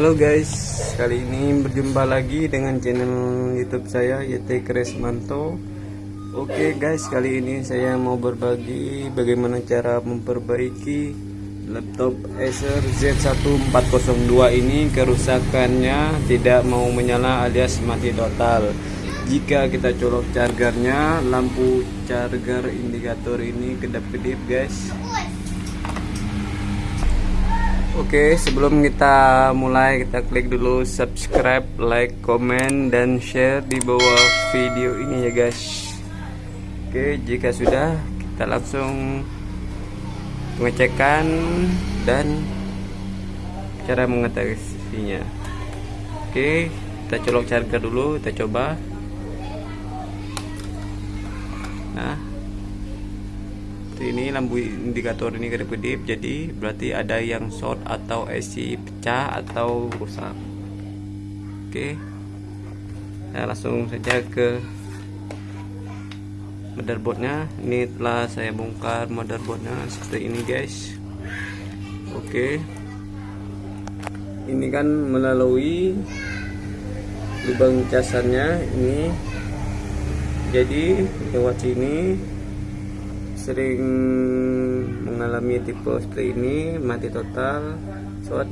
Halo guys, kali ini berjumpa lagi dengan channel YouTube saya YT Kresmanto. Oke guys, kali ini saya mau berbagi bagaimana cara memperbaiki laptop Acer Z1402 ini kerusakannya tidak mau menyala alias mati total. Jika kita colok chargernya, lampu charger indikator ini kedap-kedip guys. Oke, sebelum kita mulai kita klik dulu subscribe, like, komen dan share di bawah video ini ya guys. Oke, jika sudah kita langsung pengecekan dan cara mengatasinya. Oke, kita colok charger dulu, kita coba. Nah, ini lampu indikator ini kedip-kedip jadi berarti ada yang short atau IC pecah atau rusak. Oke nah langsung saja ke motherboardnya. Ini telah saya bongkar motherboardnya seperti ini guys. Oke ini kan melalui lubang casannya ini. Jadi lewat sini sering mengalami tipe seperti ini mati total. Short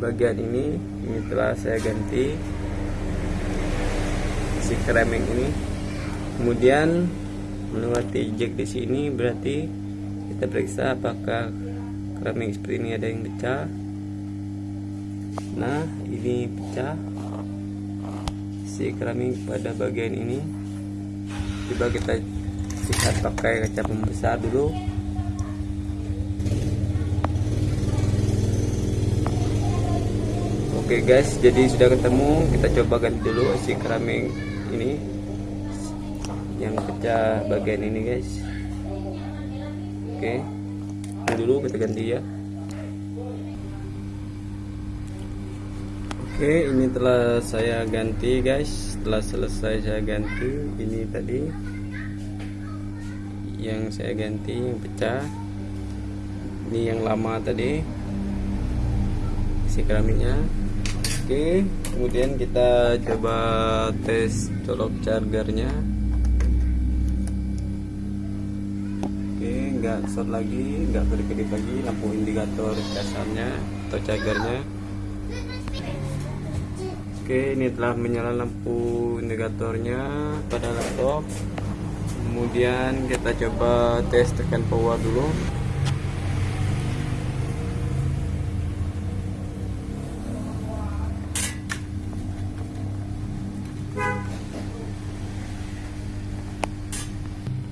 bagian ini ini telah saya ganti si keramik ini. Kemudian melewati jack di sini berarti kita periksa apakah keramik seperti ini ada yang pecah. Nah ini pecah. Si keramik pada bagian ini. Coba kita sikat pakai kaca pembesar dulu Oke guys, jadi sudah ketemu. Kita coba ganti dulu si keramik ini yang pecah bagian ini guys. Oke, ini dulu kita ganti ya. Oke, ini telah saya ganti guys. Setelah selesai saya ganti ini tadi yang saya ganti yang pecah. Ini yang lama tadi. Isi keramiknya. Oke kemudian kita coba tes colok chargernya. Oke nggak short lagi nggak kedip-kedip lagi. Lampu indikator dasarnya atau chargernya. Oke ini telah menyala lampu indikatornya pada laptop kemudian kita coba tes tekan power dulu.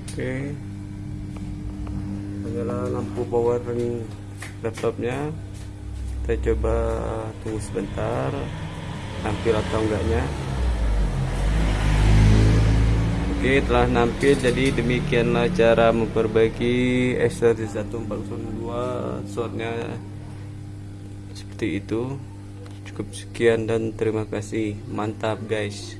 Oke. Menyala lampu power laptopnya. Kita coba tunggu sebentar tampil atau enggaknya Oke telah nampil jadi demikianlah cara memperbaiki Acer 1402 shortnya seperti itu. Cukup sekian dan terima kasih. Mantap guys